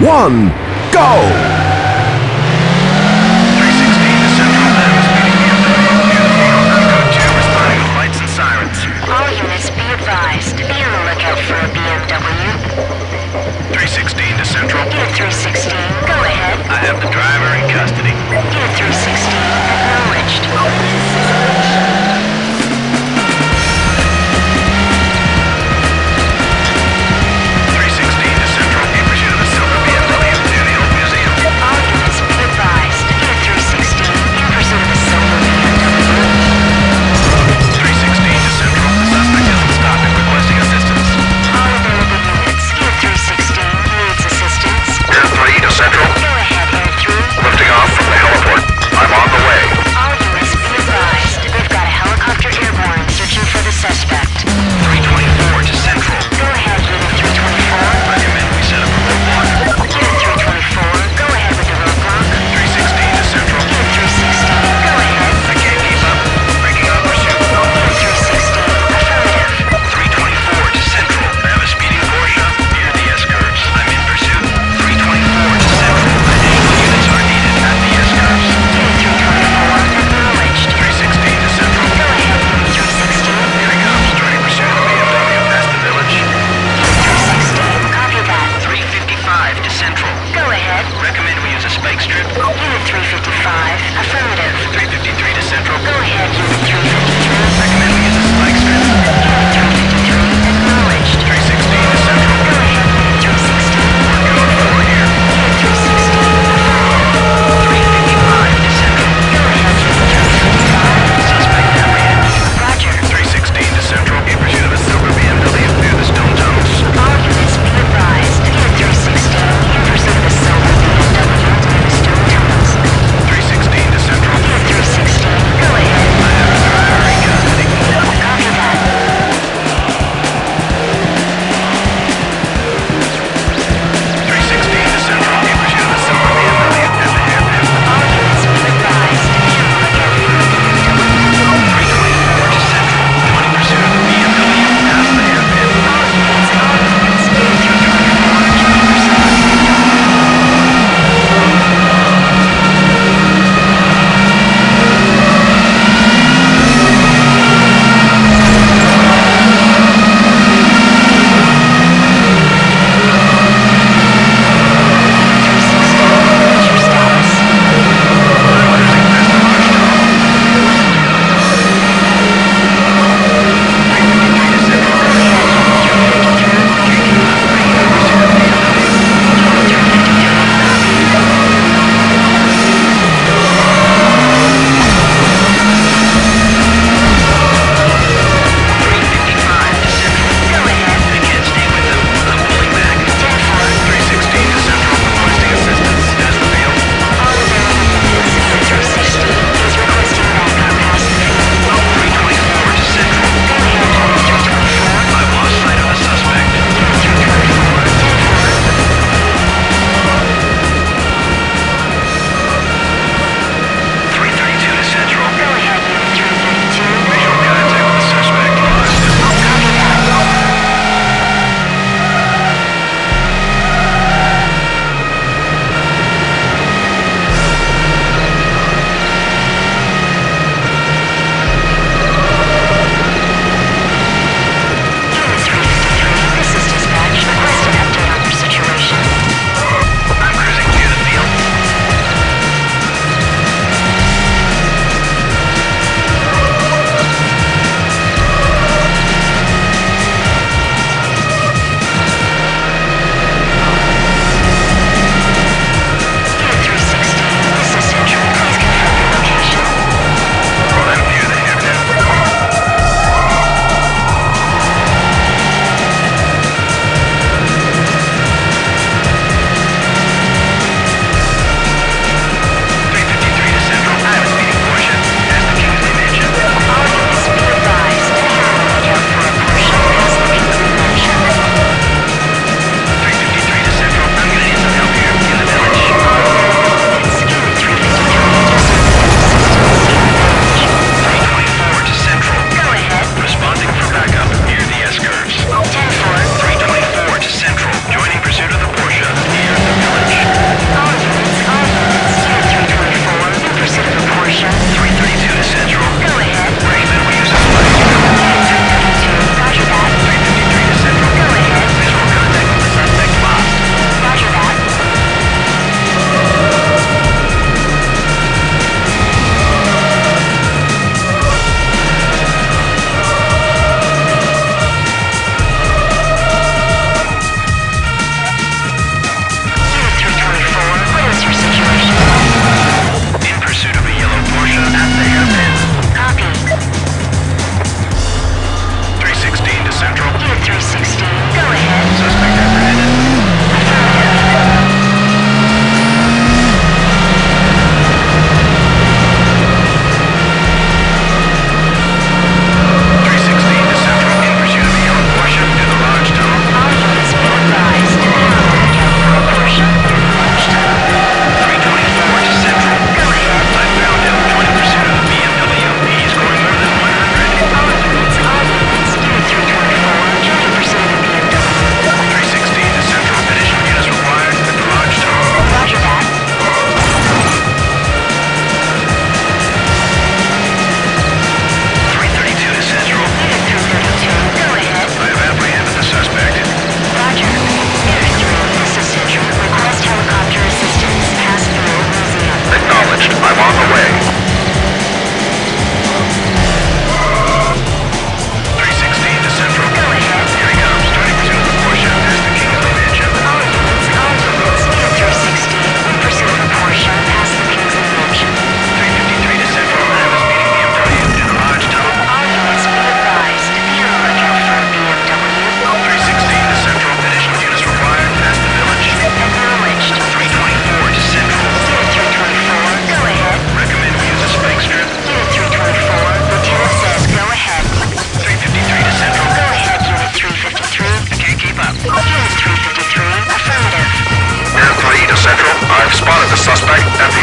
one, go!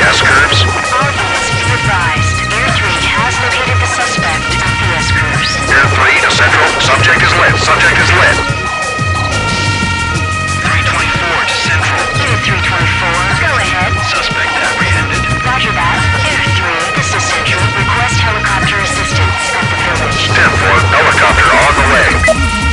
the curves. All units be advised. Air 3 has located the suspect at the S-curves. Air 3 Central. Subject is lit. Subject is 324 324, go ahead. Suspect apprehended. Roger that. Air 3, this is Central. Request helicopter assistance at the village. 10-4, helicopter on the way.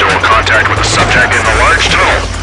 visual contact with the subject in the large tunnel.